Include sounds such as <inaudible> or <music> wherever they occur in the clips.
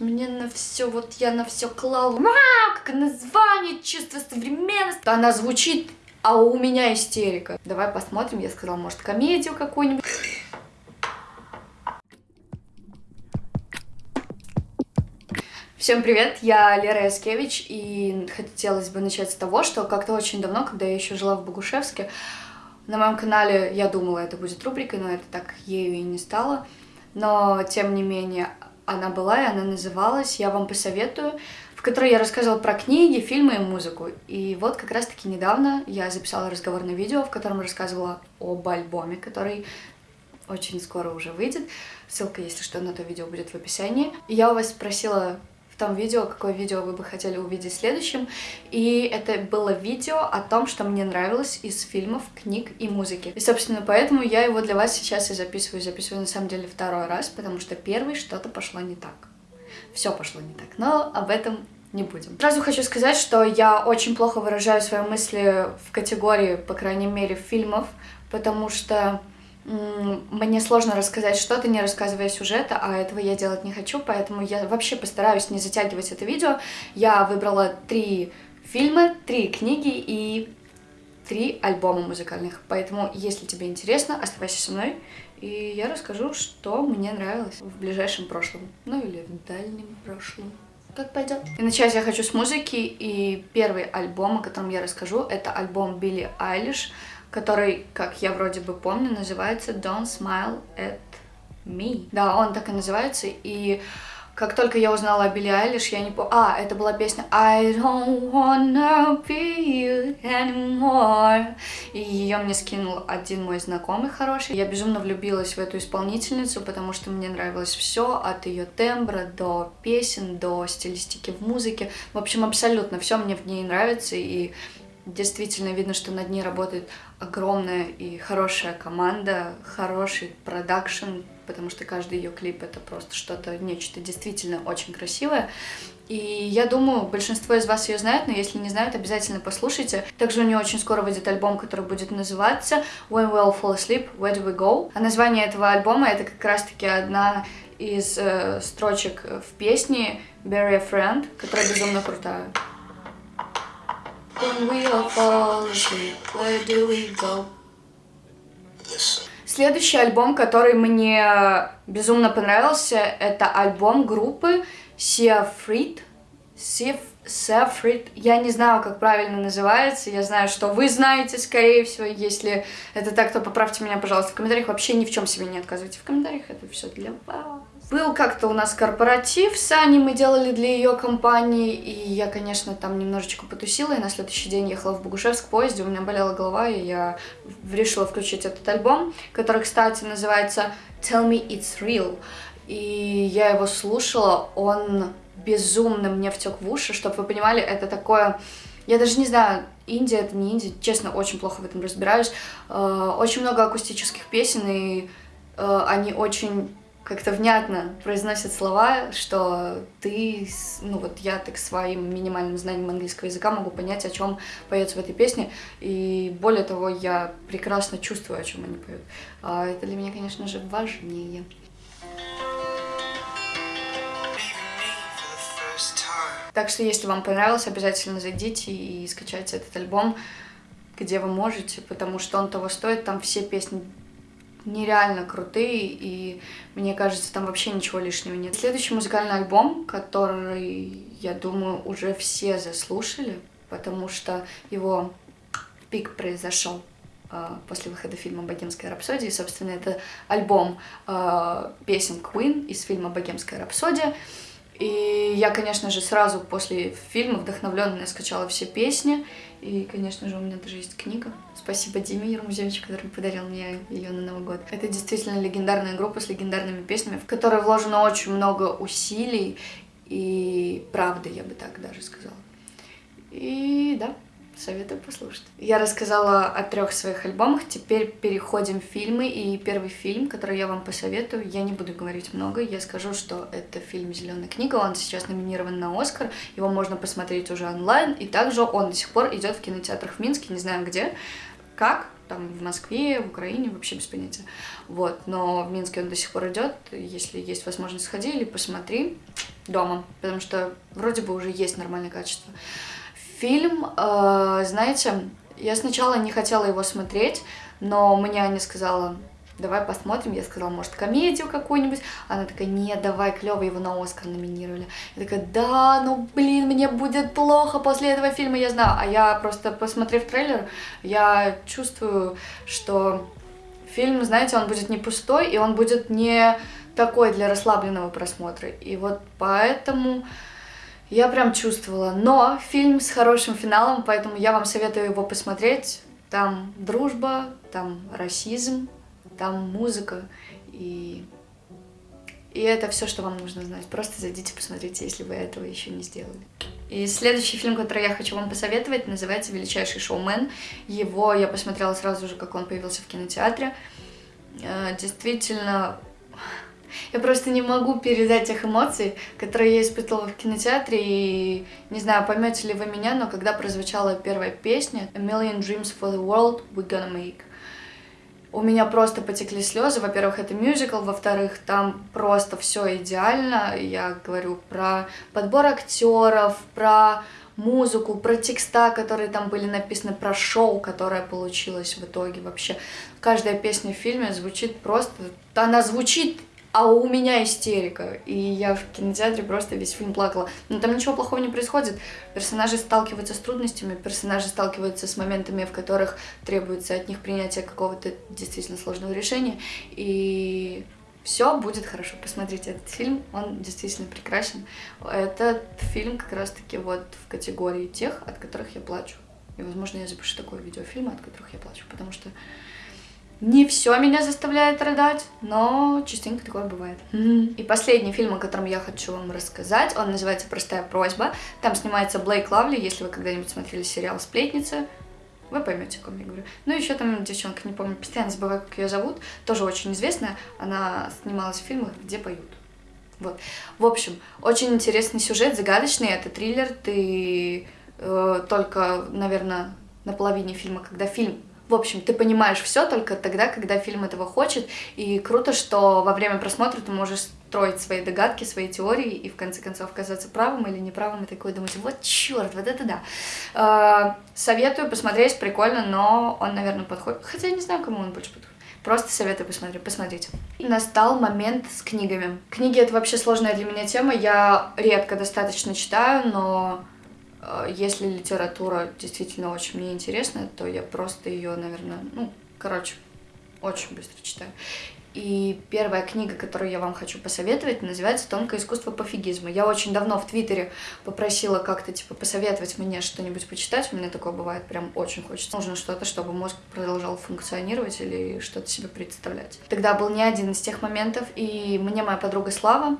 Мне на все, вот я на все клала. Ма, как название, чувство современности. Она звучит, а у меня истерика. Давай посмотрим, я сказала, может, комедию какую-нибудь. Всем привет, я Лера Яскевич, и хотелось бы начать с того, что как-то очень давно, когда я еще жила в Богушевске, на моем канале я думала, это будет рубрикой, но это так ею и не стало. Но, тем не менее, она была, и она называлась «Я вам посоветую», в которой я рассказывала про книги, фильмы и музыку. И вот как раз-таки недавно я записала разговорное видео, в котором рассказывала об альбоме, который очень скоро уже выйдет. Ссылка, если что, на то видео будет в описании. Я у вас спросила том видео, какое видео вы бы хотели увидеть следующим. И это было видео о том, что мне нравилось из фильмов, книг и музыки. И, собственно, поэтому я его для вас сейчас и записываю. Записываю, на самом деле, второй раз, потому что первый что-то пошло не так. Все пошло не так, но об этом не будем. Сразу хочу сказать, что я очень плохо выражаю свои мысли в категории, по крайней мере, фильмов, потому что мне сложно рассказать что-то, не рассказывая сюжета, а этого я делать не хочу, поэтому я вообще постараюсь не затягивать это видео. Я выбрала три фильма, три книги и три альбома музыкальных, поэтому, если тебе интересно, оставайся со мной, и я расскажу, что мне нравилось в ближайшем прошлом, ну или в дальнем прошлом как пойдет. И начать я хочу с музыки, и первый альбом, о котором я расскажу, это альбом Билли Айлиш, который, как я вроде бы помню, называется Don't Smile at Me. Да, он так и называется, и как только я узнала о Билли Айлиш, я не помню... А, это была песня I don't wanna be you anymore. И ее мне скинул один мой знакомый хороший. Я безумно влюбилась в эту исполнительницу, потому что мне нравилось все, от ее тембра до песен, до стилистики в музыке. В общем, абсолютно все мне в ней нравится, и действительно видно, что над ней работает огромная и хорошая команда, хороший продакшн, потому что каждый ее клип это просто что-то, нечто действительно очень красивое. И я думаю, большинство из вас ее знает, но если не знают, обязательно послушайте. Также у нее очень скоро выйдет альбом, который будет называться When We All Fall Asleep, Where Do We Go? А название этого альбома это как раз-таки одна из э, строчек в песне Bury a Friend, которая безумно крутая. Следующий альбом, который мне безумно понравился, это альбом группы Seafrit. Seafrit. Я не знаю, как правильно называется. Я знаю, что вы знаете, скорее всего. Если это так, то поправьте меня, пожалуйста, в комментариях. Вообще ни в чем себе не отказывайте в комментариях. Это все для вас. Был как-то у нас корпоратив с Аней, мы делали для ее компании, и я, конечно, там немножечко потусила, и на следующий день ехала в Богушевск в поезде, у меня болела голова, и я решила включить этот альбом, который, кстати, называется Tell Me It's Real, и я его слушала, он безумно мне втек в уши, чтобы вы понимали, это такое... Я даже не знаю, Индия это не Индия, честно, очень плохо в этом разбираюсь. Э, очень много акустических песен, и э, они очень как-то внятно произносят слова, что ты, ну вот я так своим минимальным знанием английского языка могу понять, о чем поется в этой песне, и более того, я прекрасно чувствую, о чем они поют. А это для меня, конечно же, важнее. Так что, если вам понравилось, обязательно зайдите и скачайте этот альбом, где вы можете, потому что он того стоит, там все песни нереально крутые, и мне кажется, там вообще ничего лишнего нет. Следующий музыкальный альбом, который, я думаю, уже все заслушали, потому что его пик произошел э, после выхода фильма «Богемская рапсодия». И, собственно, это альбом э, песен Queen из фильма «Богемская рапсодия». И я, конечно же, сразу после фильма вдохновленная скачала все песни. И, конечно же, у меня даже есть книга. Спасибо Диме Ермузевичу, который подарил мне ее на Новый год. Это действительно легендарная группа с легендарными песнями, в которой вложено очень много усилий и правды, я бы так даже сказала. И да, Советую послушать. Я рассказала о трех своих альбомах, теперь переходим в фильмы. И первый фильм, который я вам посоветую, я не буду говорить много, я скажу, что это фильм «Зеленая книга», он сейчас номинирован на Оскар, его можно посмотреть уже онлайн, и также он до сих пор идет в кинотеатрах в Минске, не знаю где, как, там в Москве, в Украине, вообще без понятия. Вот, но в Минске он до сих пор идет, если есть возможность, сходи или посмотри. дома, потому что вроде бы уже есть нормальное качество. Фильм, э, знаете, я сначала не хотела его смотреть, но мне Аня сказала, давай посмотрим. Я сказала, может, комедию какую-нибудь. Она такая, нет, давай, клево, его на Оскар номинировали. Я такая, да, ну, блин, мне будет плохо после этого фильма, я знаю. А я просто, посмотрев трейлер, я чувствую, что фильм, знаете, он будет не пустой, и он будет не такой для расслабленного просмотра. И вот поэтому я прям чувствовала. Но фильм с хорошим финалом, поэтому я вам советую его посмотреть. Там дружба, там расизм, там музыка, и, и это все, что вам нужно знать. Просто зайдите, посмотрите, если вы этого еще не сделали. И следующий фильм, который я хочу вам посоветовать, называется «Величайший шоумен». Его я посмотрела сразу же, как он появился в кинотеатре. Э, действительно, я просто не могу передать тех эмоций, которые я испытывала в кинотеатре, и не знаю, поймете ли вы меня, но когда прозвучала первая песня «A Million Dreams for the World We're Gonna Make», у меня просто потекли слезы. Во-первых, это мюзикл, во-вторых, там просто все идеально. Я говорю про подбор актеров, про музыку, про текста, которые там были написаны, про шоу, которое получилось в итоге вообще. Каждая песня в фильме звучит просто... Она звучит а у меня истерика. И я в кинотеатре просто весь фильм плакала. Но там ничего плохого не происходит. Персонажи сталкиваются с трудностями, персонажи сталкиваются с моментами, в которых требуется от них принятие какого-то действительно сложного решения. И все будет хорошо. Посмотрите этот фильм, он действительно прекрасен. Этот фильм как раз-таки вот в категории тех, от которых я плачу. И, возможно, я запишу такое видеофильм, от которых я плачу, потому что не все меня заставляет рыдать, но частенько такое бывает. И последний фильм, о котором я хочу вам рассказать, он называется «Простая просьба». Там снимается Блейк Лавли, если вы когда-нибудь смотрели сериал «Сплетница», вы поймете, о ком я говорю. Ну, еще там девчонка, не помню, постоянно забываю, как ее зовут, тоже очень известная. Она снималась в фильмах, где поют. Вот. В общем, очень интересный сюжет, загадочный. Это триллер. Ты э, только, наверное, на половине фильма, когда фильм в общем, ты понимаешь все только тогда, когда фильм этого хочет. И круто, что во время просмотра ты можешь строить свои догадки, свои теории и в конце концов оказаться правым или неправым и такой думать, вот черт, вот это да. Э, советую посмотреть, прикольно, но он, наверное, подходит. Хотя я не знаю, кому он больше подходит. Просто советую посмотреть, посмотрите. Настал момент с книгами. Книги это вообще сложная для меня тема. Я редко достаточно читаю, но если литература действительно очень мне интересна, то я просто ее, наверное, ну, короче, очень быстро читаю. И первая книга, которую я вам хочу посоветовать, называется «Тонкое искусство пофигизма». Я очень давно в Твиттере попросила как-то, типа, посоветовать мне что-нибудь почитать. У меня такое бывает, прям очень хочется. Нужно что-то, чтобы мозг продолжал функционировать или что-то себе представлять. Тогда был не один из тех моментов, и мне моя подруга Слава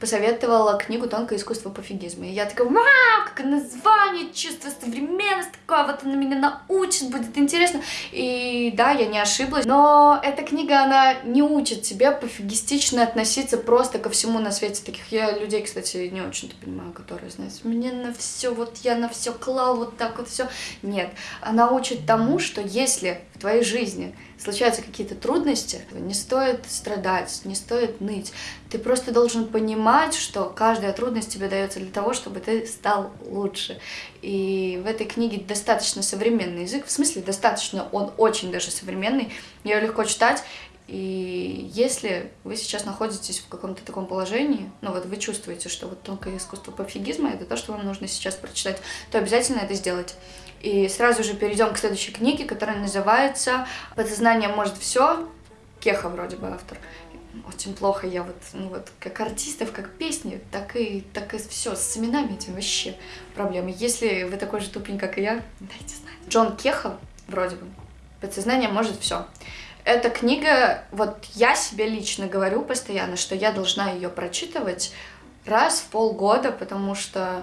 посоветовала книгу «Тонкое искусство пофигизма». И я такая, вау, какое название, чувство современность такое, вот она меня научит, будет интересно. И да, я не ошиблась, но эта книга, она не учит тебя пофигистично относиться просто ко всему на свете. Таких я людей, кстати, не очень-то понимаю, которые, знаете, мне на все, вот я на все клал, вот так вот все. Нет, она учит тому, что если в твоей жизни случаются какие-то трудности, не стоит страдать, не стоит ныть. Ты просто должен понимать, что каждая трудность тебе дается для того, чтобы ты стал лучше. И в этой книге достаточно современный язык, в смысле достаточно, он очень даже современный, ее легко читать, и если вы сейчас находитесь в каком-то таком положении, ну вот вы чувствуете, что вот тонкое искусство пофигизма это то, что вам нужно сейчас прочитать, то обязательно это сделать. И сразу же перейдем к следующей книге, которая называется «Подсознание может все». Кеха вроде бы автор. Очень плохо я вот, ну вот, как артистов, как песни, так и, так и все, с именами этим вообще проблемы. Если вы такой же тупень, как и я, дайте знать. Джон Кеха, вроде бы, «Подсознание может все». Эта книга, вот я себе лично говорю постоянно, что я должна ее прочитывать раз в полгода, потому что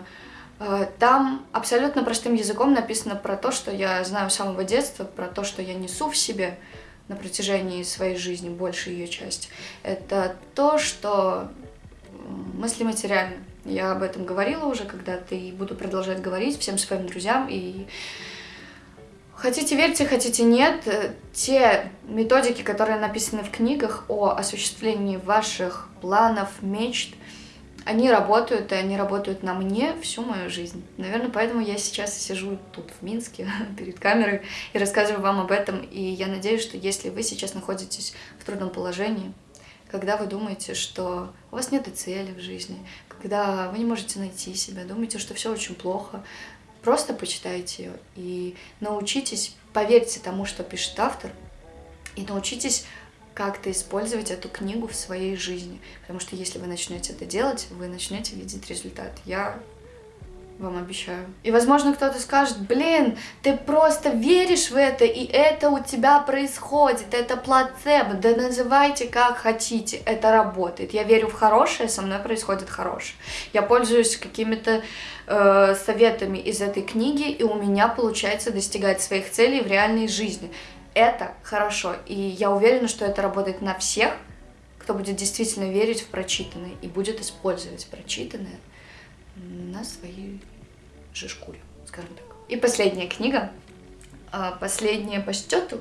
там абсолютно простым языком написано про то, что я знаю с самого детства, про то, что я несу в себе на протяжении своей жизни, большую ее часть. Это то, что мысли материальны. Я об этом говорила уже когда-то и буду продолжать говорить всем своим друзьям. И хотите верьте, хотите нет, э, те методики, которые написаны в книгах о осуществлении ваших планов, мечт, они работают, и они работают на мне всю мою жизнь. Наверное, поэтому я сейчас сижу тут, в Минске, <laughs> перед камерой, и рассказываю вам об этом. И я надеюсь, что если вы сейчас находитесь в трудном положении, когда вы думаете, что у вас нет цели в жизни, когда вы не можете найти себя, думаете, что все очень плохо, просто почитайте ее и научитесь, поверьте тому, что пишет автор, и научитесь как-то использовать эту книгу в своей жизни. Потому что если вы начнете это делать, вы начнете видеть результат. Я вам обещаю. И, возможно, кто-то скажет, блин, ты просто веришь в это, и это у тебя происходит, это плацебо, да называйте как хотите, это работает. Я верю в хорошее, со мной происходит хорошее. Я пользуюсь какими-то э, советами из этой книги, и у меня получается достигать своих целей в реальной жизни это хорошо. И я уверена, что это работает на всех, кто будет действительно верить в прочитанное и будет использовать прочитанное на своей же шкуре, скажем так. И последняя книга, а, последняя по счету,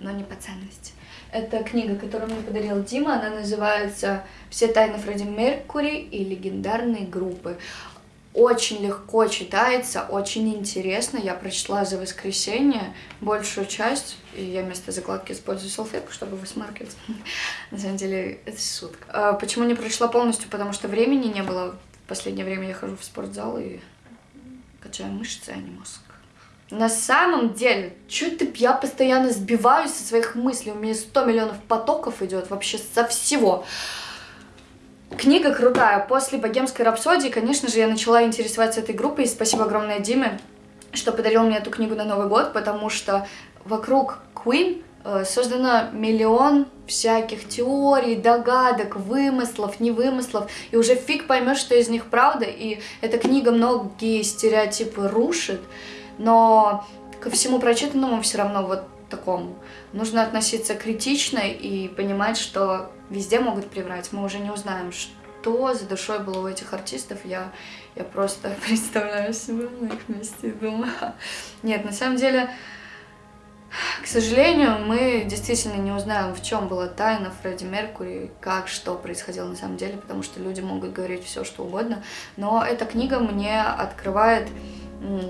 но не по ценности. Это книга, которую мне подарил Дима, она называется «Все тайны Фредди Меркури и легендарные группы» очень легко читается, очень интересно. Я прочла за воскресенье большую часть, и я вместо закладки использую салфетку, чтобы высмаркивать. <laughs> На самом деле, это шутка. А почему не прочла полностью? Потому что времени не было. В последнее время я хожу в спортзал и качаю мышцы, а не мозг. На самом деле, что-то я постоянно сбиваюсь со своих мыслей. У меня 100 миллионов потоков идет вообще со всего. Книга крутая. После «Богемской рапсодии», конечно же, я начала интересоваться этой группой. И спасибо огромное Диме, что подарил мне эту книгу на Новый год, потому что вокруг Queen э, создано миллион всяких теорий, догадок, вымыслов, невымыслов, и уже фиг поймешь, что из них правда, и эта книга многие стереотипы рушит, но ко всему прочитанному все равно вот такому. Нужно относиться критично и понимать, что везде могут приврать. Мы уже не узнаем, что за душой было у этих артистов. Я, я просто <laughs> представляю себя на их месте и думаю... Нет, на самом деле, к сожалению, мы действительно не узнаем, в чем была тайна Фредди Меркури, как, что происходило на самом деле, потому что люди могут говорить все, что угодно. Но эта книга мне открывает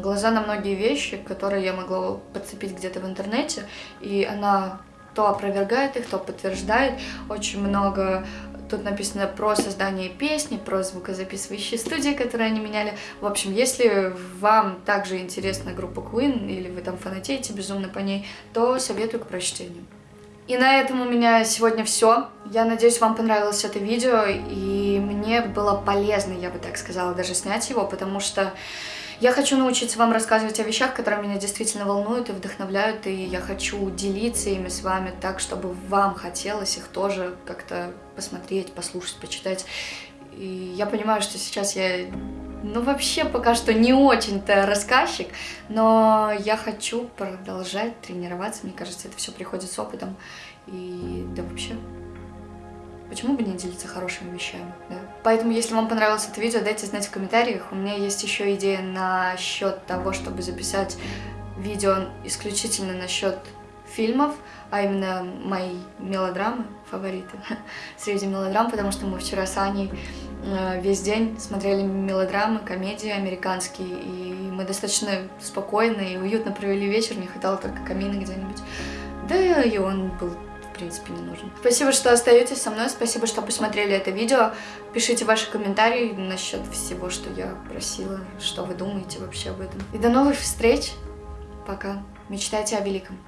глаза на многие вещи, которые я могла подцепить где-то в интернете, и она то опровергает их, то подтверждает. Очень много тут написано про создание песни, про звукозаписывающие студии, которые они меняли. В общем, если вам также интересна группа Queen, или вы там фанатеете безумно по ней, то советую к прочтению. И на этом у меня сегодня все. Я надеюсь, вам понравилось это видео, и мне было полезно, я бы так сказала, даже снять его, потому что я хочу научиться вам рассказывать о вещах, которые меня действительно волнуют и вдохновляют, и я хочу делиться ими с вами так, чтобы вам хотелось их тоже как-то посмотреть, послушать, почитать. И я понимаю, что сейчас я, ну, вообще пока что не очень-то рассказчик, но я хочу продолжать тренироваться. Мне кажется, это все приходит с опытом. И да вообще, Почему бы не делиться хорошими вещами, да? Поэтому, если вам понравилось это видео, дайте знать в комментариях. У меня есть еще идея насчет того, чтобы записать видео исключительно насчет фильмов, а именно мои мелодрамы, фавориты <laughs> среди мелодрам, потому что мы вчера с Аней э, весь день смотрели мелодрамы, комедии американские, и мы достаточно спокойно и уютно провели вечер, не хватало только камина где-нибудь. Да и он был принципе, не нужен. Спасибо, что остаетесь со мной, спасибо, что посмотрели это видео. Пишите ваши комментарии насчет всего, что я просила, что вы думаете вообще об этом. И до новых встреч. Пока. Мечтайте о великом.